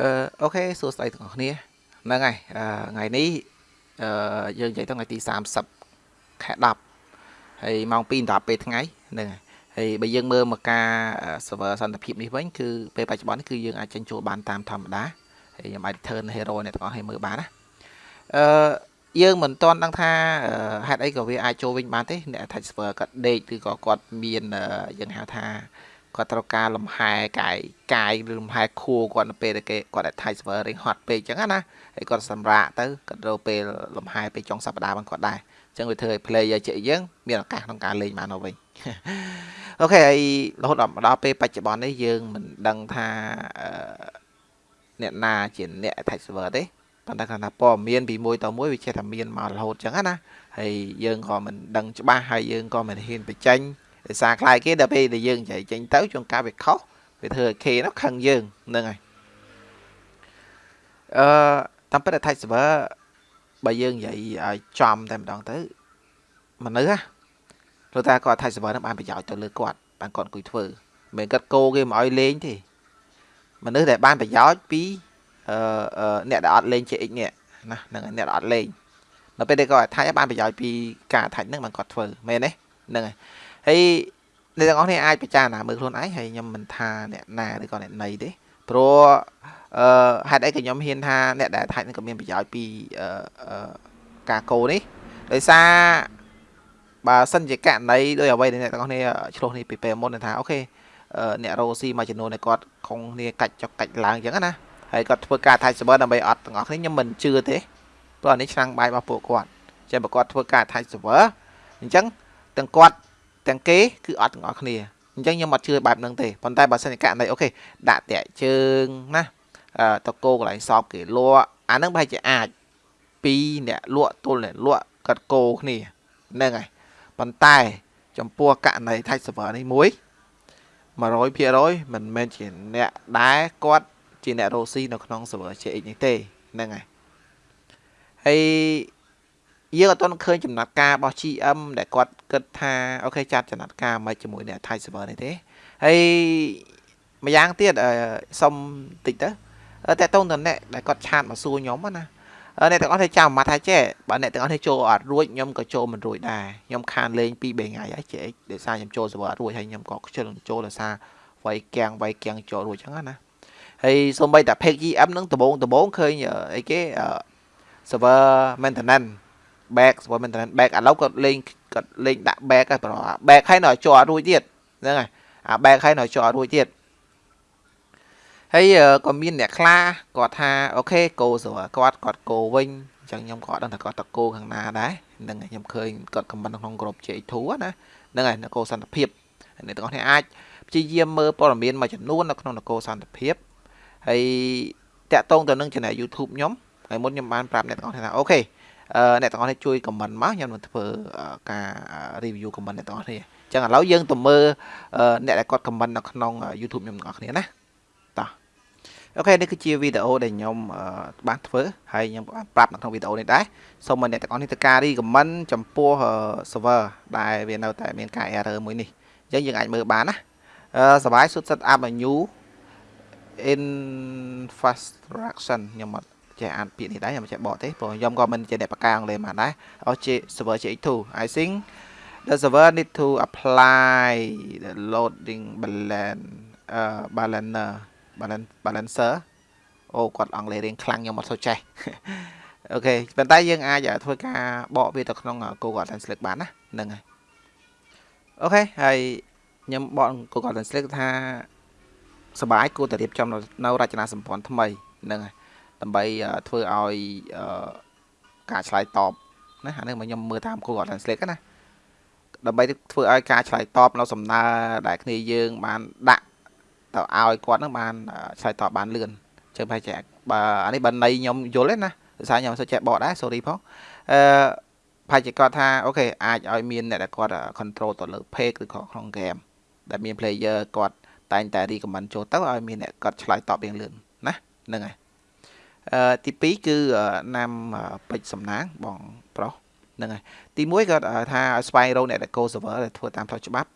អឺអូខេសួស្តីទាំងអស់គ្នាហ្នឹងហើយអឺថ្ងៃនេះអឺយើងនិយាយទៅថ្ងៃទី30ខែ10ហើយម៉ោង2ដល់ពេលថ្ងៃហ្នឹងហើយហើយបើយើងមើលមកការ server សន្តិភាពនេះវិញគឺពេលបច្ចុប្បន្ននេះគឺយើងអាចចេញចូលបានតាមធម្មតាហើយខ្ញុំអាច turn hero អ្នកទាំងអស់ឲ្យមើលបានណាអឺយើងមិនទាន់ដឹងថាហេតុអីក៏វាអាចចូលវិញបានទេអ្នក attach server គាត់ដេកឬក៏គាត់មានយើងហៅថា គាត់ត្រូវការលំហែកាយកាយឬលំហែខួរគាត់នៅពេលដែលគេគាត់ attach server រៀងហត់ពេកអញ្ចឹងណាហើយគាត់សម្រាកទៅគាត់ត្រូវពេលលំហែពេលចុងសប្តាហ៍បានគាត់ដែរអញ្ចឹងវាធ្វើឲ្យ player ជាយើងមានឱកាសក្នុងការលេងបានទៅវិញអូខេហើយរហូតដល់ពេលបច្ចុប្បន្ននេះយើងមិនដឹងថាអ្នកណាជាអ្នក attach server ទេប៉ុន្តែគាត់ថាព័ត៌មានពីមួយទៅមួយវាចេះតែមានមករហូតអញ្ចឹងណាហើយយើងក៏មិនដឹងច្បាស់ហើយយើងក៏មិនហ៊ានបញ្ចេញ ដោយសារខ្លាចគេដល់ពេលដែលយើងនិយាយចេញទៅជួនកាលវាខុសវាធ្វើឲ្យគេនោះខឹងយើងហ្នឹងហើយអឺតាមពិត attach server បើយើងនិយាយឲ្យចំតែម្ដងទៅមនុស្សណាព្រោះតែគាត់ attach server នឹងបានប្រយោជន៍ទៅលើគាត់បានគាត់អង្គុយធ្វើមិនគាត់គោគេមកឲ្យលេងទេមនុស្សដែលបានប្រយោជន៍ពីអឺអ្នកដែលអត់លេង CX នេះណាហ្នឹងអ្នកដែលអត់លេងនៅពេលដែលគាត់ attach បានប្រយោជន៍ពីការ attach ហ្នឹងបានគាត់ធ្វើមែនទេហ្នឹងហើយ ហើយអ្នកទាំងអស់គ្នាអាចពិចារណាមើលខ្លួនឯងហើយខ្ញុំមិនថាអ្នកណាឬក៏អ្នកណីទេព្រោះអឺហេតុអីក៏ខ្ញុំហ៊ានថាអ្នកដែលថាច់នឹងក៏មានប្រយោជន៍ពីអឺការកោនេះដោយសារបើសិនជាករណីដោយអ្វីដែលអ្នកទាំងអស់គ្នាឆ្លោះនេះពីពេលមុនថាអូខេអ្នករ៉ូស៊ីមួយចំនួនដែលគាត់ខំគ្នាកាច់ចុកកាច់ឡើងអញ្ចឹងណាហើយគាត់ធ្វើការ attach server ដើម្បីអត់ទាំងអស់គ្នាខ្ញុំមិនជឿទេព្រោះអានេះឆ្នាំងបាយរបស់ពួកគាត់ចឹងបើគាត់ធ្វើការ attach server អញ្ចឹងទាំងគាត់ ទាំងគេគឺអត់ទាំងអស់គ្នាអញ្ចឹងខ្ញុំអត់ជឿបែបហ្នឹងទេប៉ុន្តែបើសិនជាករណីអូខេដាក់តាក់ជើងណាតកោកន្លែងសອບគេលក់អាហ្នឹងប្រហែលជាអាចពីអ្នកលក់ទល់អ្នកលក់កាត់គោគ្នាហ្នឹងហើយប៉ុន្តែចំពោះករណី Tech server នេះមួយ100%មិនមែនជាអ្នកដែរគាត់ជាអ្នករស់ស៊ីនៅក្នុង server CX នេះទេហ្នឹងហើយហើយ យើងអត់ទាន់ឃើញចំណាត់ការរបស់ GM ដែលគាត់គិតថាអូខេចាត់ចំណាត់ការមកជាមួយអ្នក Thai server នេះទេហើយម្យ៉ាងទៀតសុំតិចទៅតែតោងតអ្នកដែលគាត់ឆាតមកសួរខ្ញុំណាអ្នកទាំងអស់គ្នាចាំមកថាចេះបើអ្នកទាំងអស់គ្នាចូលអត់រួចខ្ញុំក៏ចូលមិនរួចដែរខ្ញុំខានលេង2 3ថ្ងៃហើយចេះដោយសារខ្ញុំចូល server អត់រួចហើយខ្ញុំក៏ខ្ជិលចូលដោយសារវាយគាំងវាយគាំងចូលរួចចឹងណាហើយសូម្បីតែ page GM នឹងដបងដបងឃើញអីគេ server maintenance back ស្ពត maintenance back ឥឡូវគាត់លេងគាត់លេងដាក់ back ហើយប្រហែល back ហើយនៅជាប់រួចទៀតហ្នឹងហើយអា back ហើយនៅជាប់រួចទៀតហើយក៏មានអ្នកខ្លះគាត់ថាអូខេគោស្រួលគាត់គាត់គោវិញអញ្ចឹងខ្ញុំក៏អត់ដឹងថាគាត់តគោខាងណាដែរហ្នឹងហើយខ្ញុំឃើញគាត់ខមមិនក្នុងក្រុម J2 ណាហ្នឹងហើយនគរសន្តិភាពអ្នកទាំងអស់គ្នាអាចព្យាយាមមើលព័ត៌មានមួយចំនួននៅក្នុងនគរសន្តិភាពហើយតាក់ទងទៅនឹង channel YouTube ខ្ញុំហើយមុនខ្ញុំបានប្រាប់អ្នកទាំងអស់គ្នាថាអូខេ អ្នកទាំងអស់គ្នាជួយ comment មកខ្ញុំនឹងធ្វើការ review comment អ្នកទាំងអស់គ្នាអញ្ចឹងឥឡូវយើងទៅមើលអ្នកដែលគាត់ comment នៅក្នុង YouTube ខ្ញុំទាំងអស់គ្នាណាតោះអូខេនេះគឺជាវីដេអូដែលខ្ញុំបានធ្វើហើយខ្ញុំបានប្រាប់នៅក្នុងវីដេអូនេះដែរសូមឲ្យអ្នកទាំងអស់គ្នាធ្វើការ recommend ចំពោះ server ដែលវានៅតែមានការ error មួយនេះអញ្ចឹងយើងអាចមើលបានណាសបាយសុទ្ធ set up a new infrastructure ខ្ញុំអត់ ចេះអានពាក្យនេះដែរខ្ញុំចេះបកទេព្រោះខ្ញុំក៏មិនជាអ្នកបកការអង់គ្លេសមកដែរអូ server CX2 I think the server need to apply the loading balance uh balancer balance balancer អូគាត់អង់គ្លេសរៀងខ្លាំងខ្ញុំអត់សូវចេះអូខេប៉ុន្តែយើងអាចធ្វើការបកវាទៅក្នុង Google Translate បានណាហ្នឹងហើយអូខេហើយខ្ញុំបក Google Translate ថាសបាយគួរតែរៀបចំនៅរចនាសម្ព័ន្ធថ្មីហ្នឹងហើយ ដើម្បីធ្វើឲ្យការឆ្លើយតបណាអានេះមកខ្ញុំមើលតាម Google Translate ណាដើម្បីធ្វើឲ្យការឆ្លើយតបនៅសំណើដែលគ្នាយើង បានដាក់ទៅឲ្យគាត់នឹងបានឆ្លើយតបបានលឿនជើប្រហែលជាបើអានេះបើន័យខ្ញុំយល់ទេណាដោយសារខ្ញុំមិនសូវចេះបកដែរ sorry ផងអឺប្រហែលជាគាត់ថាអូខេអាចឲ្យមានអ្នកដែលគាត់ control ទៅលើ page ឬក៏ក្នុង game ដែលមាន player គាត់តែងតែ recommend ចូលទៅឲ្យមានអ្នកគាត់ឆ្លើយតបយ៉ាងលឿនណាហ្នឹងហើយ ទី2គឺណាំពេជ្រសំណាងបងប្រុសហ្នឹងហើយទី1គាត់ថាស្វែងរកអ្នកដែល co server ដែលធ្វើតាមផ្លូវច្បាប់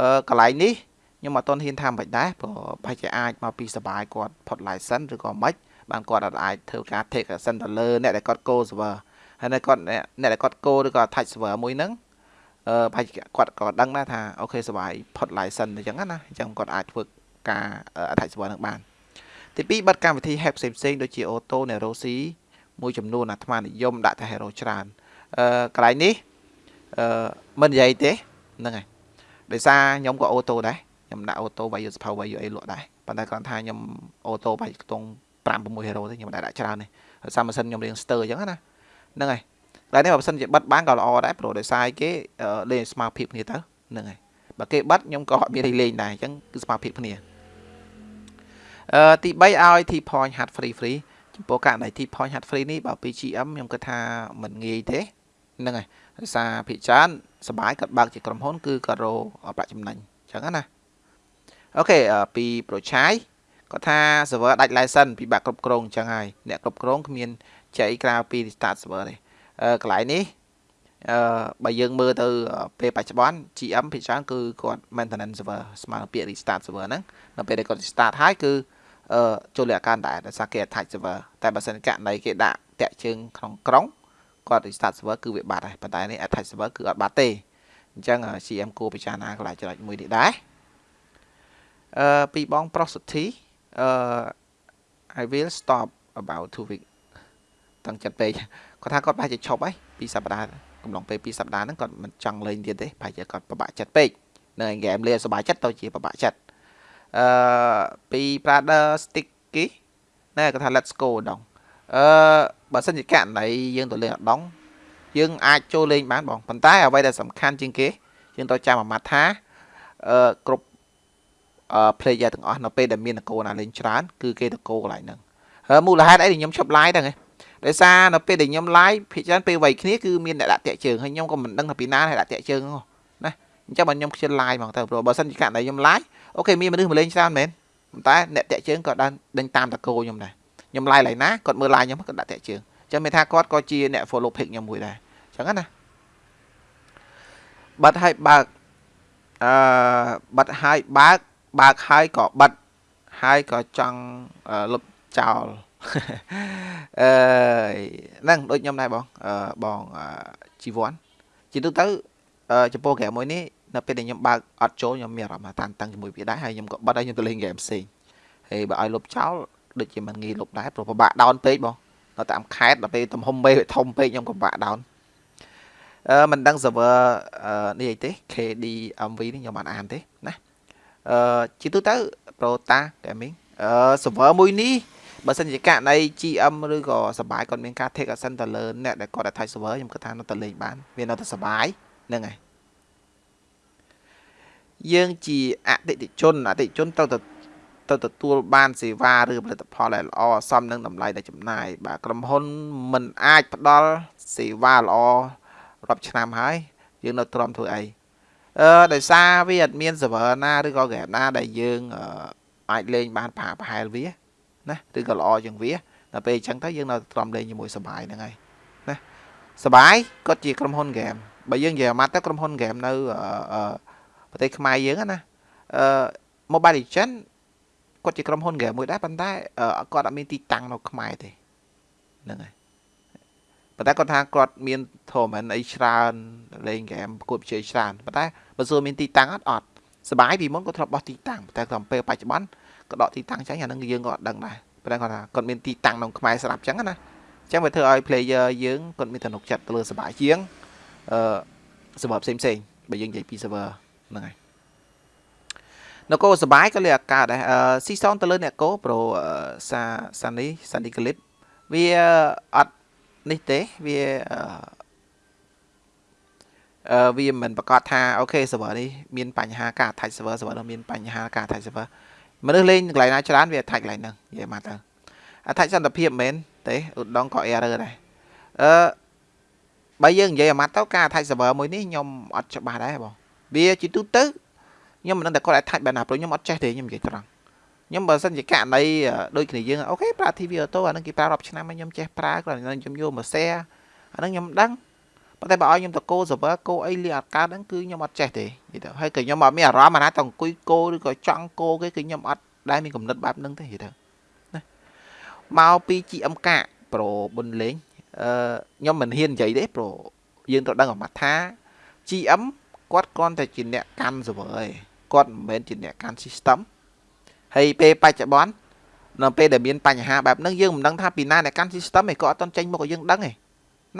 អឺកន្លែងនេះខ្ញុំអត់ទាន់ហ៊ានថាមិនដែរព្រោះប្រហែលជាអាចមកពីសបាយគាត់ផុត license ឬក៏មិនបានគាត់អាចធ្វើការ take action ទៅលើអ្នកដែលគាត់ go server ហើយនៅគាត់អ្នកដែលគាត់ go ឬក៏ attack server មួយហ្នឹងអឺប្រហែលគាត់ក៏ដឹងដែរថា okay សបាយផុត license អញ្ចឹងណាអញ្ចឹងគាត់អាចធ្វើការ attack server ហ្នឹងបាន ទី2បិទកម្មវិធី hack ផ្សេងផ្សេងដូចជា auto nerosi មួយចំនួនអាត្មានិយមដាក់តែ hero ច្រើនអឺកន្លែងនេះអឺមិននិយាយទេហ្នឹងហើយដោយសារខ្ញុំក៏ auto ដែរខ្ញុំដាក់ auto value សភៅ value អីលក់ដែរប៉ុន្តែគ្រាន់ថាខ្ញុំ auto បាយខ្ទង់5 6 hero ទេខ្ញុំដាក់ដាក់ច្រើនទេដោយសារម៉ាស៊ីនខ្ញុំរៀង stir អញ្ចឹងណាហ្នឹងហើយកន្លែងនេះបើមិនសិនជាបិទបានក៏ល្អដែរព្រោះដោយសារគេលេងស្មារភាពគ្នាទៅហ្នឹងហើយបើគេបិទខ្ញុំក៏អត់មានលេងដែរអញ្ចឹងគឺស្មារភាពគ្នាអឺ ទី3ឲ្យ T point hard free free ចំពោះករណី T point hard free នេះបើពី GM ខ្ញុំគិតថាមិនងាយទេហ្នឹងហើយដោយសារភាគច្រើនសបាយគាត់បើកជាក្រុមហ៊ុន គឺគាត់រកប្រាក់ចំណេញអញ្ចឹងណាអូខេពីប្រឆាយគាត់ថា server ដាច់ license ពិបាកគ្រប់គ្រងអញ្ចឹងហើយអ្នកគ្រប់គ្រងគ្មានចៃក្រៅពី restart server ទេអឺកន្លែងនេះ អឺបើយើងមើលទៅពេលបច្ចុប្បន្ន GM ភាគច្រើនគឺគាត់ maintenance server ស្មើពាក្យ restart server ហ្នឹងនៅពេលដែលគាត់ restart ហើយគឺអឺចូលលក្ខខណ្ឌដែរដោយសារគេ attach server តែបើសិនករណីគេដាក់តាក់ជើងក្នុងក្រុងគាត់ restart server គឺវាបាត់ហើយប៉ុន្តែនេះ attach server គឺអត់បាត់ទេអញ្ចឹង CM គួរពិចារណាកន្លែងចំណុចមួយនេះដែរអឺពីបង Prosody អឺ I will stop about 2 week តាំងចិត្តពេកគាត់ថាគាត់ប្រហែលជាឈប់ហើយពីសប្តាហ៍ កំឡុងពេលពីសប្តាហ៍ហ្នឹងគាត់មិនចង់លេងទៀតទេប្រហែលជាគាត់ពិបាកចិត្តពេកនៅឯហ្គេមលេងសប្បាយចិត្តទៅជាពិបាកចិត្តអឺពី Brother Sticky ណែគាត់ថា let's go ដងអឺបើសិនជាករណីយើងទៅលេងអដងយើងអាចចូលលេងបានបងប៉ុន្តែអ្វីដែលសំខាន់ជាងគេយើងត្រូវចាំអាម៉ាត់ថាអឺគ្រប់អឺ player ទាំងអស់នៅពេលដែលមានតកោណាលេងច្រើនគឺគេតកោកន្លែងហ្នឹងហើយមូលហេតុអីខ្ញុំឈប់ live ហ្នឹងឯង ដោយសារនៅពេលដែលខ្ញុំ live ភាគច្រើនពេលវ័យគ្នាគឺមានអ្នកដាក់តាក់ជើងហើយខ្ញុំក៏មិនដឹងថាពីណាហើយដាក់តាក់ជើងហ្នឹងណាអញ្ចឹងបើខ្ញុំខ្ជិល live ហ្មងទៅព្រោះបើសិនជាករណីខ្ញុំ live អូខេមានមនុស្សមកលេងច្រើនមែនប៉ុន្តែអ្នកតាក់ជើងក៏បានដេញតាមតកោខ្ញុំដែរខ្ញុំ live ឡើយណាគាត់មើល live ខ្ញុំគាត់ដាក់តាក់ជើងអញ្ចឹងមានថាគាត់ក៏ជាអ្នក follow page ខ្ញុំមួយដែរអញ្ចឹងណាបាត់ឲ្យបើកអឺបាត់ឲ្យបើកបើកហើយក៏បិទហើយក៏ចង់លុបចោល អឺហ្នឹងដូចខ្ញុំដែរបងអឺបងជីវ័នជាទូទៅចំពោះហ្គេមមួយនេះនៅពេលដែលខ្ញុំបើកអត់ចូលខ្ញុំមានអារម្មណ៍តានតឹងជាមួយវាដែរហើយខ្ញុំក៏បិទហើយខ្ញុំទៅលេងហ្គេមផ្សេងហើយបើឲ្យលុបចោលដូចជាមិនងាយលុបដែរព្រោះពិបាកដោនពេកបងនៅតាមខេតដល់ពេលទំហំពេកធំពេកខ្ញុំក៏ពិបាកដោនអឺមិនដឹង server នេះអីទេ KD MV នេះខ្ញុំបានអានទេណាអឺជាទូទៅ Prota Gaming អឺ server មួយនេះ បើសិនជាករណី GM ឬក៏សបាយគាត់មានការ take action ទៅលើអ្នកដែលគាត់ attach server ខ្ញុំគិតថានៅតែលេងបានវានៅតែសបាយហ្នឹងហើយយើងជាអតិថិជនអតិថិជនត្រូវទៅទៅទទួលបានសេវាឬផលិតផលដែលល្អសមនឹងតម្លៃដែលចំណាយបាទក្រុមហ៊ុនមិនអាចផ្ដល់សេវាល្អរាប់ឆ្នាំហើយយើងនៅទ្រាំធ្វើអីអឺដោយសារវាអត់មាន server ណាឬក៏ game ណាដែលយើងអាចលេងបានប្រប្រហែលវា ណាឬក៏ល្អជាងវាដល់ពេលអញ្ចឹងទៅយើងនៅទ្រាំលេងជាមួយសបាយហ្នឹងហើយណាសបាយគាត់ជាក្រុមហ៊ុនហ្គេមបើយើងនិយាយអាម៉ាត់ទៅក្រុមហ៊ុនហ្គេមនៅប្រទេសខ្មែរយើងណាអឺ Mobile Legend គាត់ជាក្រុមហ៊ុនហ្គេមមួយដែរប៉ុន្តែគាត់អត់មានទីតាំងនៅខ្មែរទេហ្នឹងហើយប៉ុន្តែគាត់ថាគាត់មាន tournament អីច្រើនលេងហ្គេមប្រកួតប្រជែងច្រើនប៉ុន្តែបើសួរមានទីតាំងអត់អត់សបាយពីមុនគាត់ធ្លាប់បោះទីតាំងប៉ុន្តែតាមពេលបច្ចុប្បន្ន ក៏ដកទីតាំងចាញ់អានឹងយើងក៏អត់ដឹងដែរប៉ុន្តែគាត់ថាគាត់មានទីតាំងក្នុងខ្មែរស្រាប់អញ្ចឹងណាអញ្ចឹងវាធ្វើឲ្យ player យើងគាត់មានទំនុកចិត្តទៅលើសបាជាងអឺ server ផ្សេងផ្សេងបើយើងនិយាយពី server ហ្នឹងហើយនគរសបាយក៏លេអាកាដែរអឺស៊ីសងទៅលើអ្នកកោប្រូសាសានីសានីក្លីបវាអត់នេះទេវាអឺវាមិនប្រកាសថាអូខេ server នេះមានបញ្ហាការ attach server server នោះមានបញ្ហាការ attach server មនុស្សលេងកន្លែងណាច្រើនវា attach កន្លែងហ្នឹងនិយាយមកទៅ attach សន្តិភាពមែនទេឧត្តមក៏ error ដែរអឺបើយើងនិយាយអាម៉ាត់ទៅការ attach server មួយនេះខ្ញុំអត់ច្បាស់ដែរបងវាជាទូទៅខ្ញុំមិនដឹងតែគាត់ attach បែបណាព្រោះខ្ញុំអត់ចេះទេខ្ញុំនិយាយត្រង់ខ្ញុំបើសិនជាករណីដូចគ្នាយើងអូខេប្រើ TV auto អានឹងគេប្រើរាប់ឆ្នាំហើយខ្ញុំចេះប្រើគាត់ខ្ញុំយកមក share អានឹងខ្ញុំដឹង ប៉ុន្តែបើឲ្យខ្ញុំទៅកូ server កូអីលីអត់កើតហ្នឹងគឺខ្ញុំអត់ចេះទេនិយាយទៅហើយក៏ខ្ញុំអត់មានអារម្មណ៍អាណាទៅអង្គុយកូឬក៏ចង់កូគេគឺខ្ញុំអត់ដែលមានកំណត់បែបហ្នឹងទេនិយាយទៅណាមកពី GM កាកប្រូបុនលេងអឺខ្ញុំមិនហ៊ាននិយាយទេប្រូយើងត្រូវដឹងអាម៉ាត់ថា GM គាត់គ្រាន់តែជាអ្នកកាន់ server ឯងគាត់មិនមែនជាអ្នកកាន់ system ហើយពេលបច្ចុប្បន្ននៅពេលដែលមានបញ្ហាបែបហ្នឹងយើងមិនដឹងថាពីណាអ្នកកាន់ system ឯងក៏អត់តន់ចេញមកឲ្យយើងដឹងឯង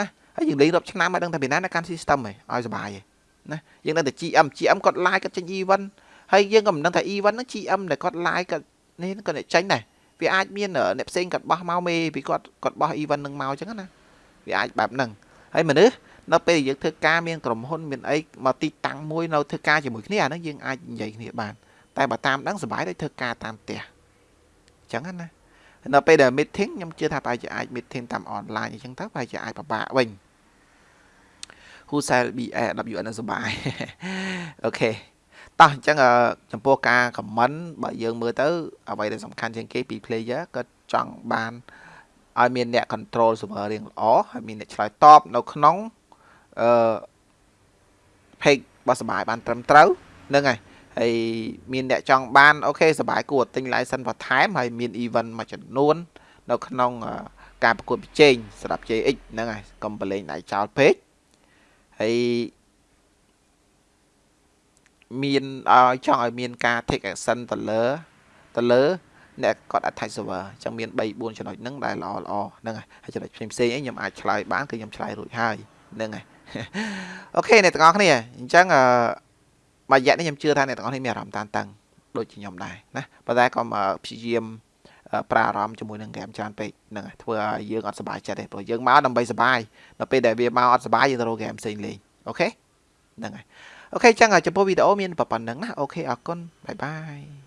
ណា ហើយយើងលេងរាប់ឆ្នាំមកដឹងថាពីណាអ្នកកាន់ system ឯងឲ្យសុបាយឯងណាយើងដឹងតែ GM GM គាត់ live គាត់ចេញ event ហើយយើងក៏មិនដឹងថា event ហ្នឹង GM ដែលគាត់ live គាត់នេះគាត់អ្នកចេញដែរវាអាចមានអ្នកផ្សេងគាត់បោះមកមេពីគាត់គាត់បោះ event នឹងមកអញ្ចឹងណាវាអាចបែបហ្នឹងហើយមនុស្សនៅពេលយើងធ្វើការមានក្រុមហ៊ុនមានអីមកទីតាំងមួយនៅធ្វើការជាមួយគ្នាអាហ្នឹងយើងអាចនិយាយគ្នាបានតែបើតាមដឹងសុបាយដូចធ្វើការតាមផ្ទះអញ្ចឹងណា នៅពេលដែល meeting ខ្ញុំជឿថាប្រហែលជាអាច meeting តាម online អញ្ចឹងទៅប្រហែលជាអាចពិបាកវិញ Who shall be AWN សុបាយokay តោះអញ្ចឹងចំពោះការ comment បើយើងមើលទៅ អ្វីដែលសំខាន់ជាងគេពី player ក៏ចង់បានឲ្យមានអ្នក control server រៀងល្អហើយមានអ្នកឆ្លើយតបនៅក្នុងអឺ page របស់សបាយបានត្រឹមត្រូវហ្នឹងហើយ ហើយមានអ្នកចង់បាន okay សបាយគួរទិញ license បន្ថែមហើយមាន event មួយចំនួន នៅក្នុង ការប្រកួតប្រជែងសម្រាប់ JX ហ្នឹងហើយកុំប្រឡែងដៃចោលពេកហើយមានឲ្យចង់ឲ្យមានការ take action ទៅលើទៅលើអ្នកគាត់ attach server អញ្ចឹងមាន3 4ចំណុចហ្នឹងដែលល្អល្អហ្នឹងហើយចំណុចផ្សេងផ្សេងអីខ្ញុំអាចឆ្លើយបានគឺខ្ញុំឆ្លើយរួចហើយហ្នឹងហើយអូខេអ្នកទាំងអស់គ្នាអញ្ចឹងអឺ មួយរយៈនេះខ្ញុំជឿថាអ្នកទាំងអស់គ្នាមានអារម្មណ៍តានតឹងដូចជាខ្ញុំដែរណាប៉ុន្តែក៏ព្យាយាមប្រាអារម្មណ៍ជាមួយនឹងហ្គេមច្រើនពេកហ្នឹងហើយធ្វើឲ្យយើងអត់សុបាយចិត្តទេព្រោះយើងមកដើម្បីសុបាយដល់ពេលដែលវាមកអត់សប្បាយយើងទៅរកហ្គេមផ្សេងលេង okay ហ្នឹងហើយ okay ចឹងចំពោះវីដេអូមានប៉ុណ្្នឹងណាអូខេអរគុណបាយបាយ